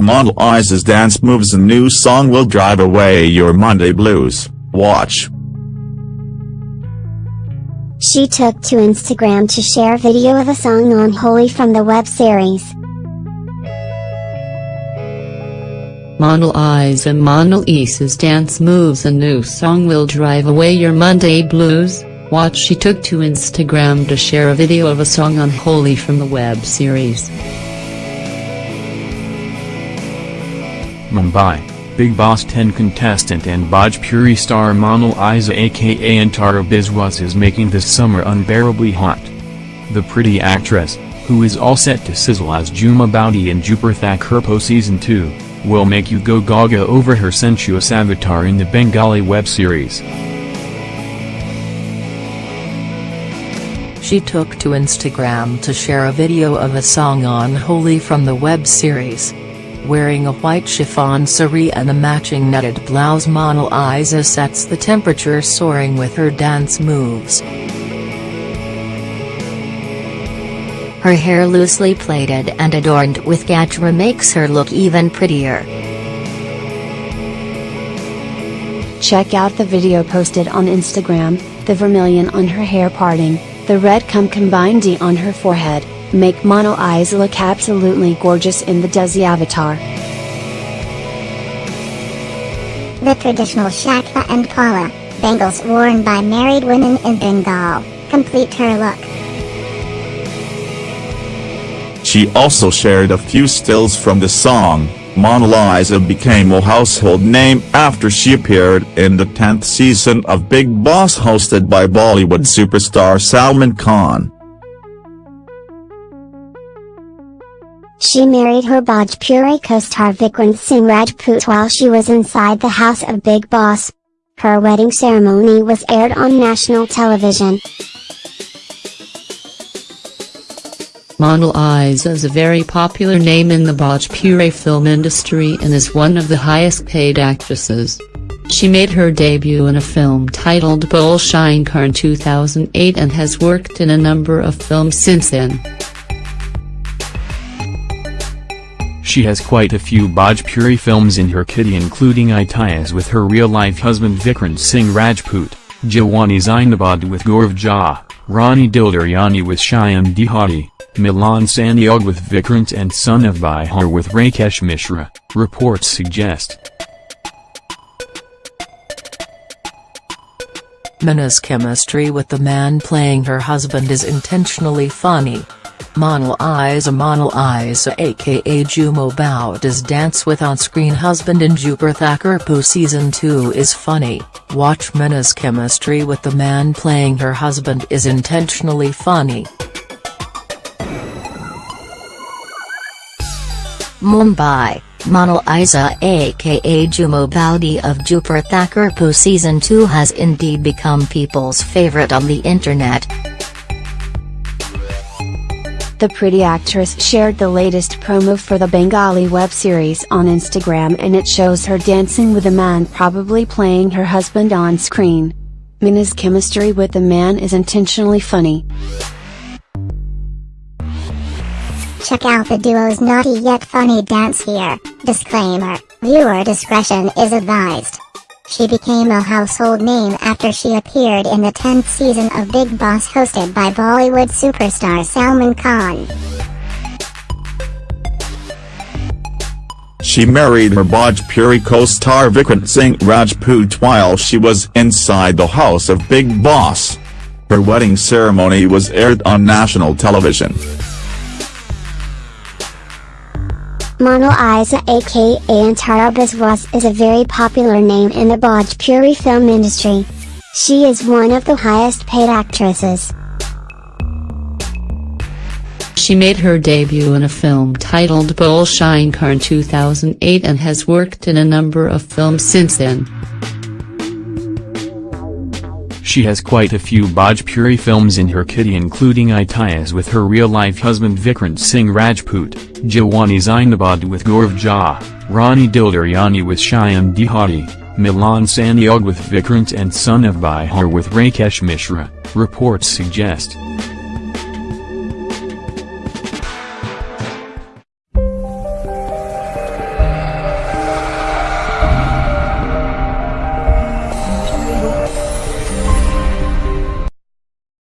Monalisa's dance moves and new song will drive away your Monday blues, watch. She took to Instagram to share a video of a song on Holi from the web series. Monalisa Model Isa's dance moves and new song will drive away your Monday blues, watch she took to Instagram to share a video of a song on Holi from the web series. Mumbai, Bigg Boss 10 contestant and Bhojpuri star Monalisa aka Antara Biswas is making this summer unbearably hot. The pretty actress, who is all set to sizzle as Jhumma Boudi in Dupur Thakurpo Season 2, will make you go gaga over her sensuous avatar in the Bengali web series. She took to Instagram to share a video of a song on Holi from the web series. Wearing a white chiffon sari and a matching netted blouse Monalisa sets the temperature soaring with her dance moves. Her hair loosely plaited and adorned with gajra makes her look even prettier. Check out the video posted on Instagram, the vermilion on her hair parting, the red cum combined D on her forehead, make Monalisa look absolutely gorgeous in the Desi avatar. The traditional shakha and pola, bangles worn by married women in Bengal, complete her look. She also shared a few stills from the song, Monalisa became a household name after she appeared in the 10th season of Bigg Boss hosted by Bollywood superstar Salman Khan. She married her Bhojpuri co-star Vikrant Singh Rajput while she was inside the house of Bigg Boss. Her wedding ceremony was aired on national television. Monalisa is a very popular name in the Bhojpuri film industry and is one of the highest paid actresses. She made her debut in a film titled Bhole Shankar in 2008 and has worked in a number of films since then. She has quite a few Bhojpuri films in her kitty including Itias with her real-life husband Vikrant Singh Rajput, Jawani Zainabad with Gaurav Jha, Rani Dildaryani with Shyam Dehati, Milan Sanyog with Vikrant and Son of Bihar with Rakesh Mishra, reports suggest. Mina's chemistry with the man playing her husband is intentionally funny. Monal Iza Monalisa aka Jhumma Boudi's dance with on-screen husband in Dupur Thakurpo Season 2 is funny, watch Mina's chemistry with the man playing her husband is intentionally funny. Mumbai, Monalisa aka Jhumma Boudi of Dupur Thakurpo Season 2 has indeed become people's favorite on the internet. The pretty actress shared the latest promo for the Bengali web series on Instagram and it shows her dancing with a man probably playing her husband on screen. Mina's chemistry with the man is intentionally funny. Check out the duo's naughty yet funny dance here. Disclaimer, viewer discretion is advised. She became a household name after she appeared in the 10th season of Bigg Boss hosted by Bollywood superstar Salman Khan. She married her Bhojpuri co-star Vikrant Singh Rajput while she was inside the house of Bigg Boss. Her wedding ceremony was aired on national television. Monal Iza aka Antara Biswas is a very popular name in the Bhojpuri film industry. She is one of the highest paid actresses. She made her debut in a film titled Bhole Shankar in 2008 and has worked in a number of films since then. She has quite a few Bhojpuri films in her kitty including Itias with her real-life husband Vikrant Singh Rajput, Jawani Zainabad with Gaurav Jha, Rani Dildaryani with Shyam Dehati, Milan Sanyog with Vikrant and Son of Bihar with Rakesh Mishra, reports suggest.